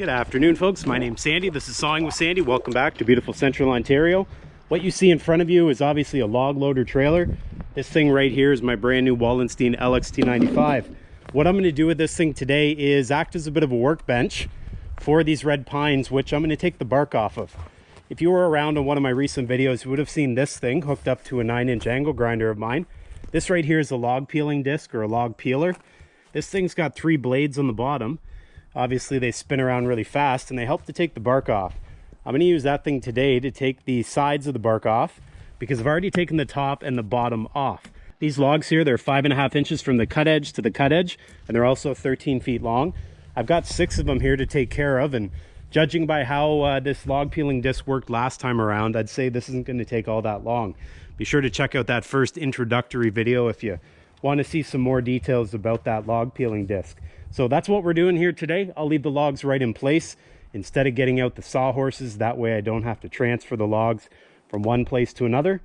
Good afternoon, folks. My name's Sandy. This is Sawing with Sandy. Welcome back to beautiful Central Ontario. What you see in front of you is obviously a log loader trailer. This thing right here is my brand new Wallenstein LXT95. What I'm going to do with this thing today is act as a bit of a workbench for these red pines, which I'm going to take the bark off of. If you were around on one of my recent videos, you would have seen this thing hooked up to a 9-inch angle grinder of mine. This right here is a log peeling disc or a log peeler. This thing's got three blades on the bottom obviously they spin around really fast and they help to take the bark off. I'm going to use that thing today to take the sides of the bark off because I've already taken the top and the bottom off. These logs here, they're five and a half inches from the cut edge to the cut edge, and they're also 13 feet long. I've got six of them here to take care of, and judging by how uh, this log peeling disc worked last time around, I'd say this isn't going to take all that long. Be sure to check out that first introductory video if you want to see some more details about that log peeling disc. So that's what we're doing here today. I'll leave the logs right in place instead of getting out the sawhorses. That way I don't have to transfer the logs from one place to another.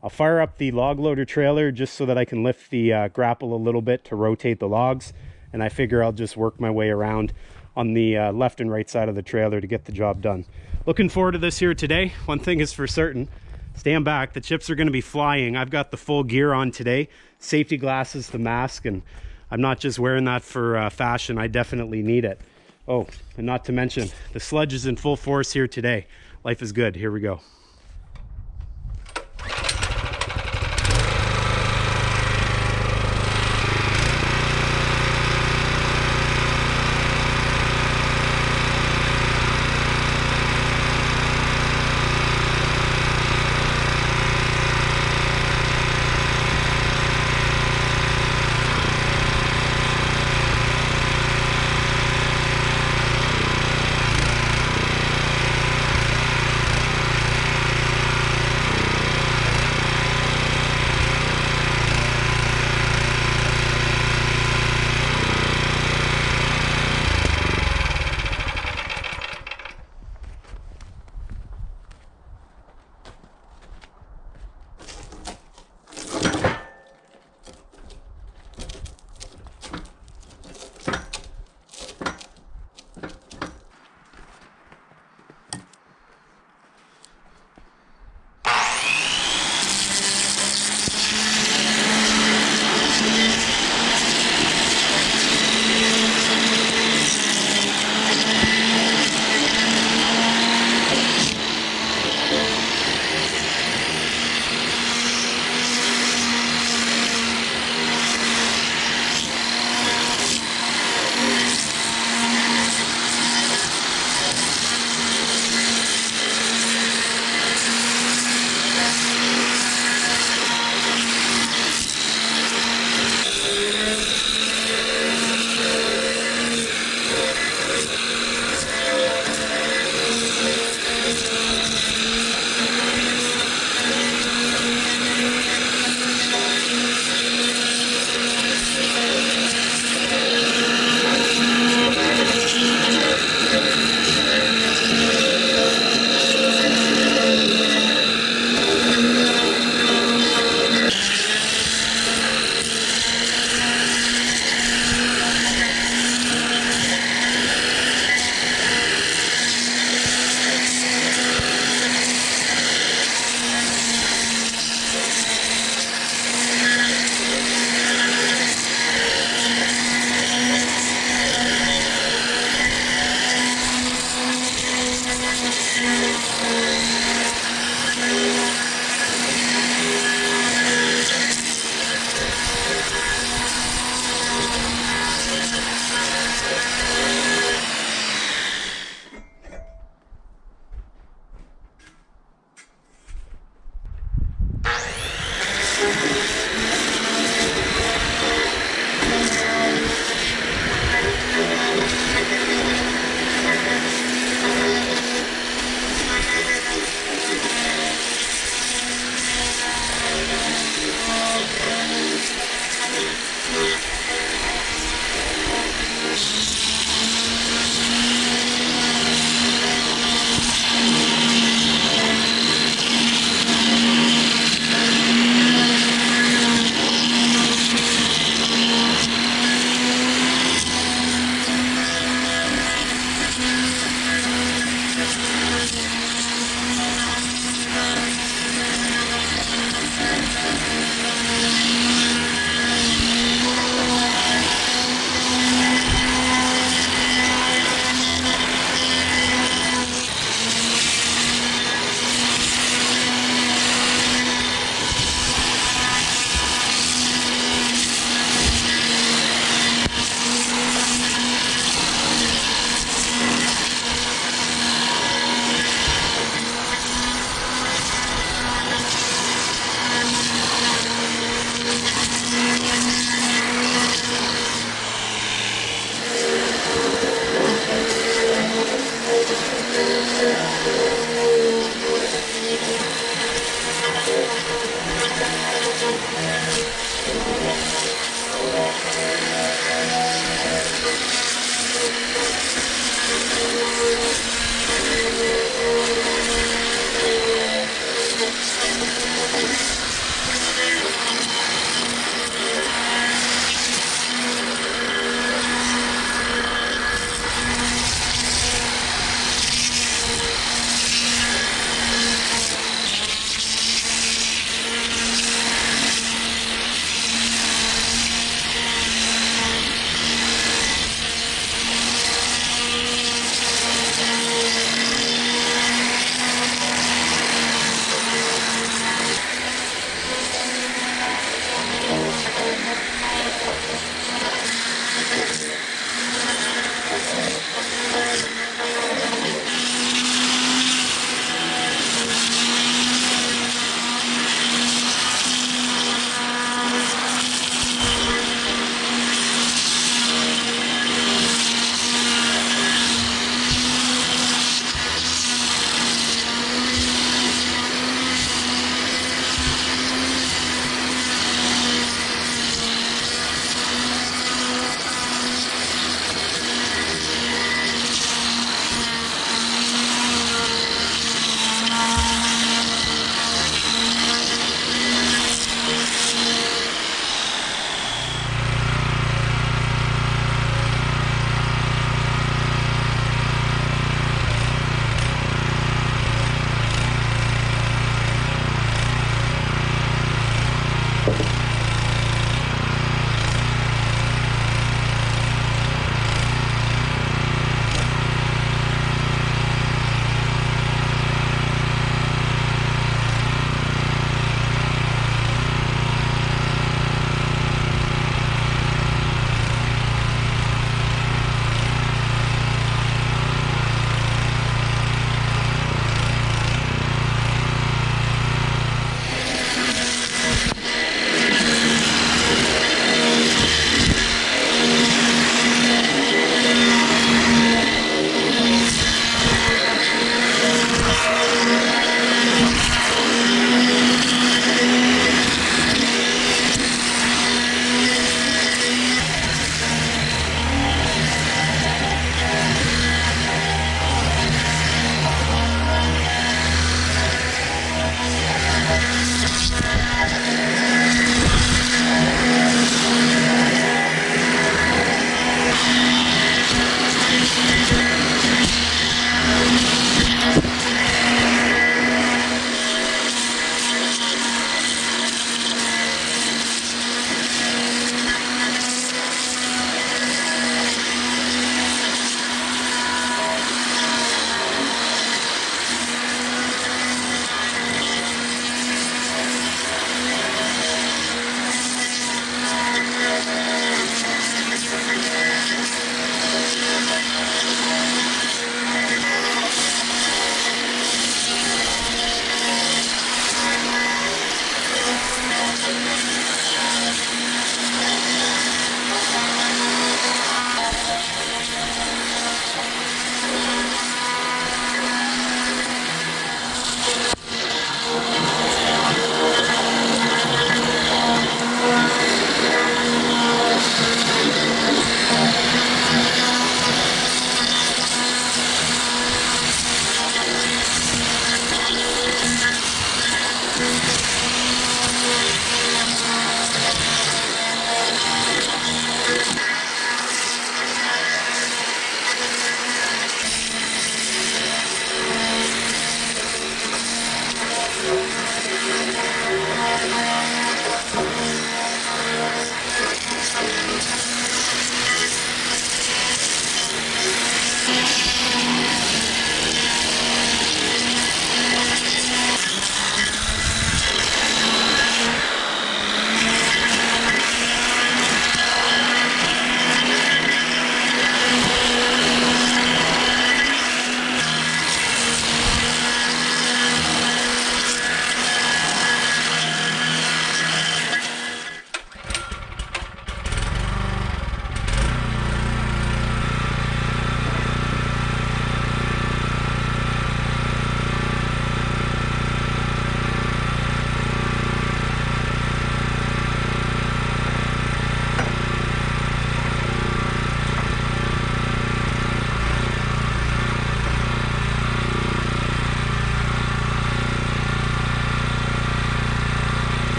I'll fire up the log loader trailer just so that I can lift the uh, grapple a little bit to rotate the logs. And I figure I'll just work my way around on the uh, left and right side of the trailer to get the job done. Looking forward to this here today. One thing is for certain, stand back, the chips are gonna be flying. I've got the full gear on today, safety glasses, the mask, and I'm not just wearing that for uh, fashion. I definitely need it. Oh, and not to mention, the sludge is in full force here today. Life is good. Here we go.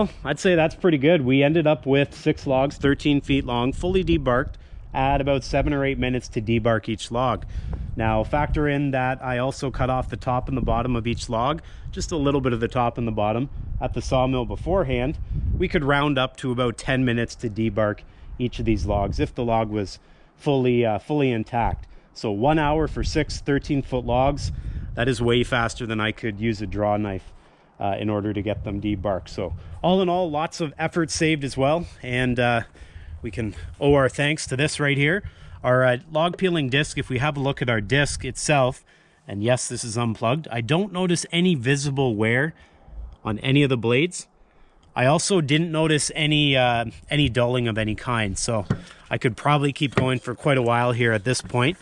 Well, I'd say that's pretty good. We ended up with six logs, 13 feet long, fully debarked at about seven or eight minutes to debark each log. Now factor in that I also cut off the top and the bottom of each log, just a little bit of the top and the bottom at the sawmill beforehand. We could round up to about 10 minutes to debark each of these logs if the log was fully, uh, fully intact. So one hour for six 13 foot logs, that is way faster than I could use a draw knife uh, in order to get them debarked. So all in all, lots of effort saved as well. And uh, we can owe our thanks to this right here. Our uh, log peeling disc, if we have a look at our disc itself, and yes, this is unplugged, I don't notice any visible wear on any of the blades. I also didn't notice any uh, any dulling of any kind, so I could probably keep going for quite a while here at this point.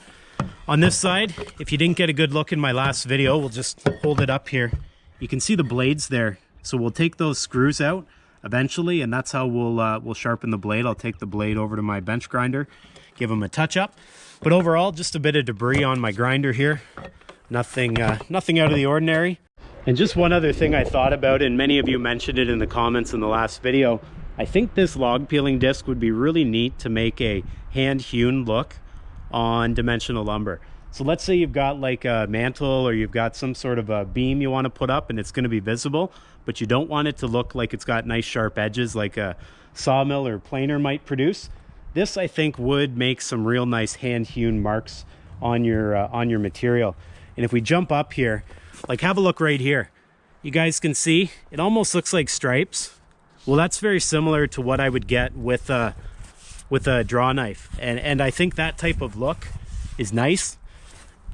On this side, if you didn't get a good look in my last video, we'll just hold it up here. You can see the blades there. So we'll take those screws out eventually, and that's how we'll uh, we'll sharpen the blade. I'll take the blade over to my bench grinder, give them a touch up. But overall, just a bit of debris on my grinder here. Nothing, uh, nothing out of the ordinary. And just one other thing I thought about, and many of you mentioned it in the comments in the last video, I think this log peeling disc would be really neat to make a hand hewn look on dimensional lumber. So let's say you've got like a mantle or you've got some sort of a beam you want to put up and it's going to be visible, but you don't want it to look like it's got nice sharp edges like a sawmill or planer might produce. This I think would make some real nice hand hewn marks on your uh, on your material. And if we jump up here, like have a look right here. You guys can see it almost looks like stripes. Well, that's very similar to what I would get with a with a draw knife. And and I think that type of look is nice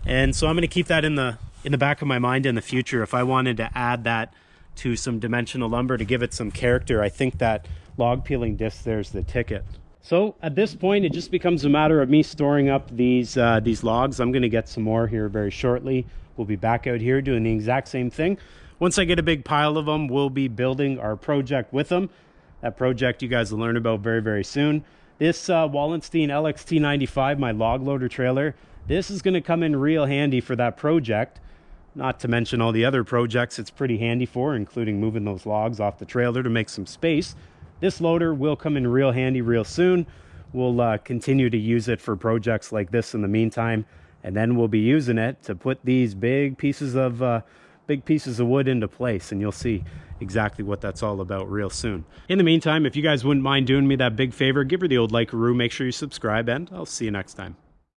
and so I'm going to keep that in the in the back of my mind in the future. If I wanted to add that to some dimensional lumber to give it some character, I think that log peeling disc there's the ticket. So at this point, it just becomes a matter of me storing up these uh, these logs. I'm going to get some more here very shortly. We'll be back out here doing the exact same thing. Once I get a big pile of them, we'll be building our project with them. That project you guys will learn about very, very soon. This uh, Wallenstein LXT95, my log loader trailer, this is going to come in real handy for that project. Not to mention all the other projects it's pretty handy for, including moving those logs off the trailer to make some space. This loader will come in real handy real soon. We'll uh, continue to use it for projects like this in the meantime. And then we'll be using it to put these big pieces of uh, big pieces of wood into place and you'll see exactly what that's all about real soon. In the meantime, if you guys wouldn't mind doing me that big favor, give her the old like a make sure you subscribe and I'll see you next time.